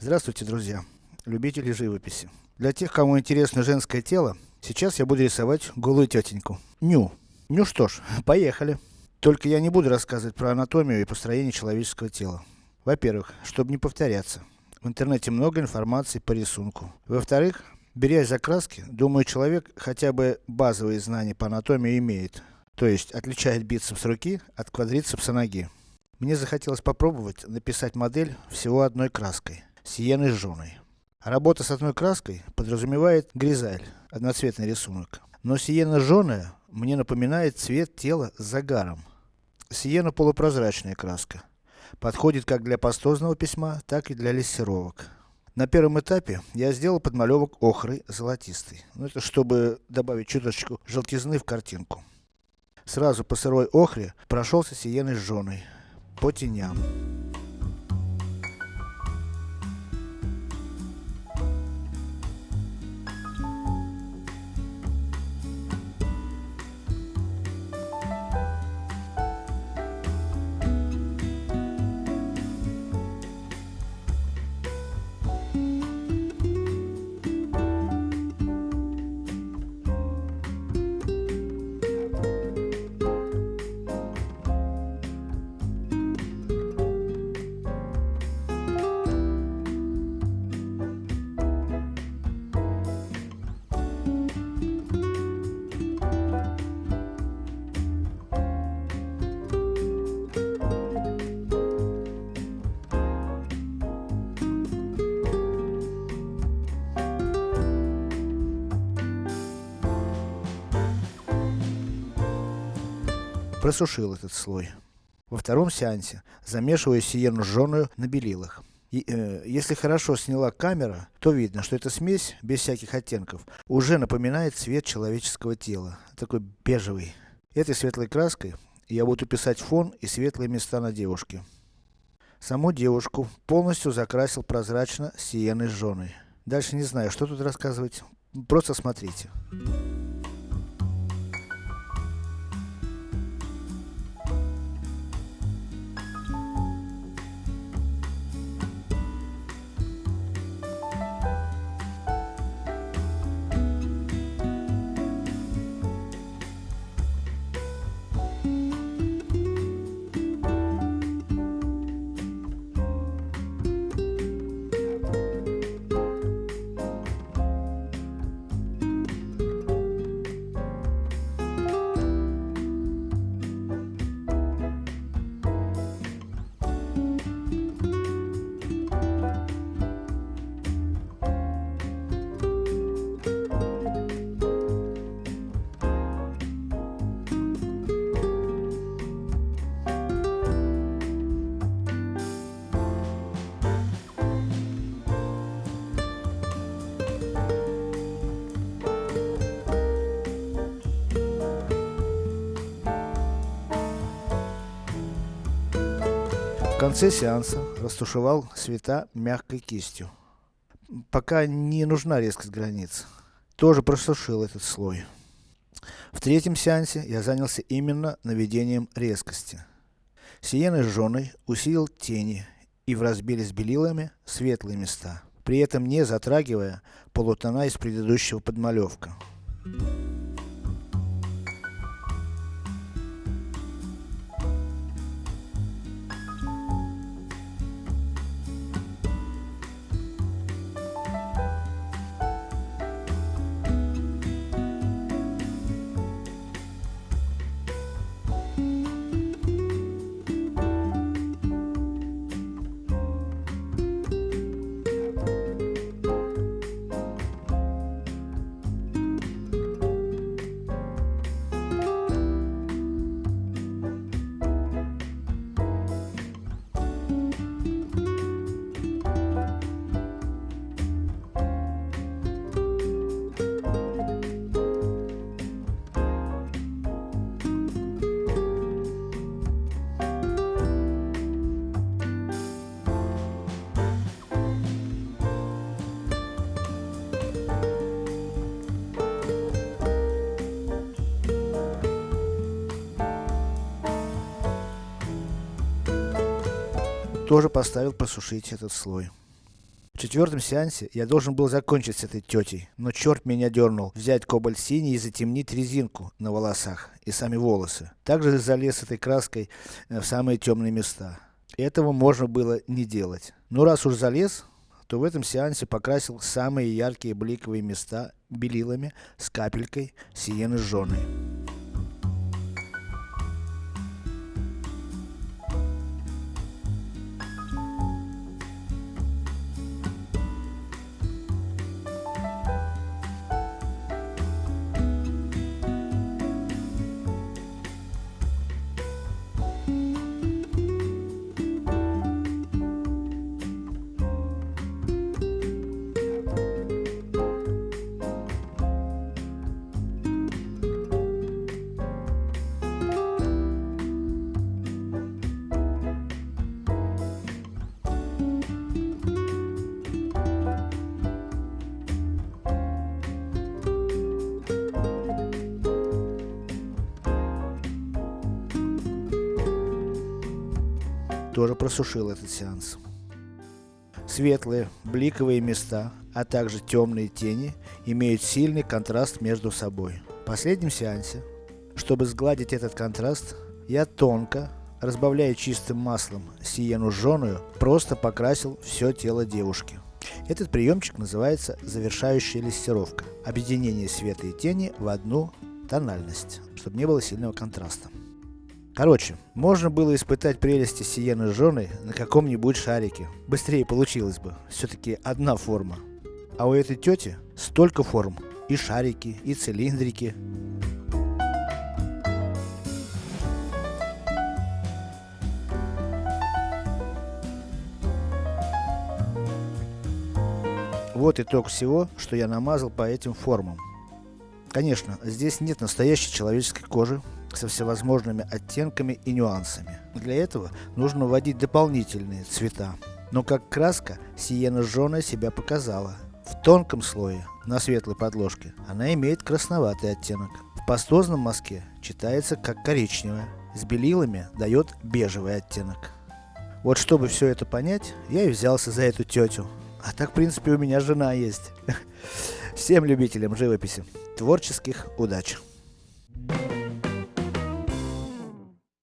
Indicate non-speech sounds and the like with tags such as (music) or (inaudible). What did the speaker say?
Здравствуйте, друзья, любители живописи. Для тех, кому интересно женское тело, сейчас я буду рисовать голую тетеньку. Ню. Ну что ж, (laughs) поехали. Только я не буду рассказывать про анатомию и построение человеческого тела. Во-первых, чтобы не повторяться. В интернете много информации по рисунку. Во-вторых, берясь за краски, думаю, человек хотя бы базовые знания по анатомии имеет. То есть, отличает бицепс руки от квадрицепса ноги. Мне захотелось попробовать написать модель всего одной краской сиеной жженой. Работа с одной краской подразумевает гризаль, одноцветный рисунок. Но сиена жженая мне напоминает цвет тела с загаром. Сиена полупрозрачная краска. Подходит как для пастозного письма, так и для лессировок. На первом этапе я сделал подмалевок охрой золотистой. Ну это чтобы добавить чуточку желтизны в картинку. Сразу по сырой охре прошелся сиеной жженой. По теням. Просушил этот слой. Во втором сеансе, замешиваю сиену жженую на белилах. И, э, если хорошо сняла камера, то видно, что эта смесь, без всяких оттенков, уже напоминает цвет человеческого тела. Такой бежевый. Этой светлой краской я буду писать фон и светлые места на девушке. Саму девушку полностью закрасил прозрачно сиеной жженой. Дальше не знаю, что тут рассказывать. Просто смотрите. В конце сеанса растушевал цвета мягкой кистью. Пока не нужна резкость границ. Тоже просушил этот слой. В третьем сеансе я занялся именно наведением резкости. Сиеной жженой усилил тени и в разбеле с белилами светлые места, при этом не затрагивая полутона из предыдущего подмалевка. Тоже поставил просушить этот слой. В четвертом сеансе я должен был закончить с этой тетей, но черт меня дернул взять кобальт синий и затемнить резинку на волосах и сами волосы. Также залез этой краской в самые темные места. Этого можно было не делать. Но раз уж залез, то в этом сеансе покрасил самые яркие бликовые места белилами с капелькой сиены жженой. Тоже просушил этот сеанс. Светлые, бликовые места, а также темные тени, имеют сильный контраст между собой. В последнем сеансе, чтобы сгладить этот контраст, я тонко, разбавляя чистым маслом сиену жженую, просто покрасил все тело девушки. Этот приемчик называется завершающая листировка. Объединение света и тени в одну тональность, чтобы не было сильного контраста. Короче, можно было испытать прелести сиены жженой на каком-нибудь шарике. Быстрее получилось бы. Все-таки одна форма. А у этой тети столько форм. И шарики, и цилиндрики. Вот итог всего, что я намазал по этим формам. Конечно, здесь нет настоящей человеческой кожи, со всевозможными оттенками и нюансами. Для этого нужно вводить дополнительные цвета. Но как краска, сиена жженая себя показала. В тонком слое, на светлой подложке, она имеет красноватый оттенок. В пастозном мазке читается как коричневая. С белилами дает бежевый оттенок. Вот чтобы все это понять, я и взялся за эту тетю. А так в принципе у меня жена есть. (laughs) Всем любителям живописи, творческих удач!